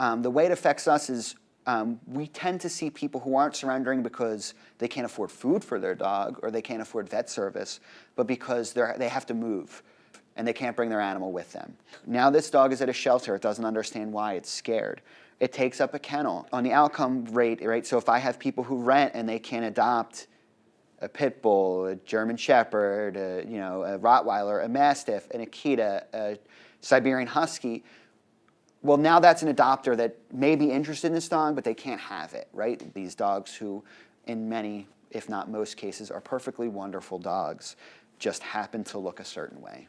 Um, the way it affects us is um, we tend to see people who aren't surrendering because they can't afford food for their dog or they can't afford vet service, but because they have to move and they can't bring their animal with them. Now this dog is at a shelter. It doesn't understand why. It's scared. It takes up a kennel. On the outcome rate, right, so if I have people who rent and they can't adopt a pit bull, a German Shepherd, a, you know, a Rottweiler, a Mastiff, an Akita, a Siberian Husky, well, now that's an adopter that may be interested in this dog, but they can't have it, right? These dogs who, in many, if not most cases, are perfectly wonderful dogs, just happen to look a certain way.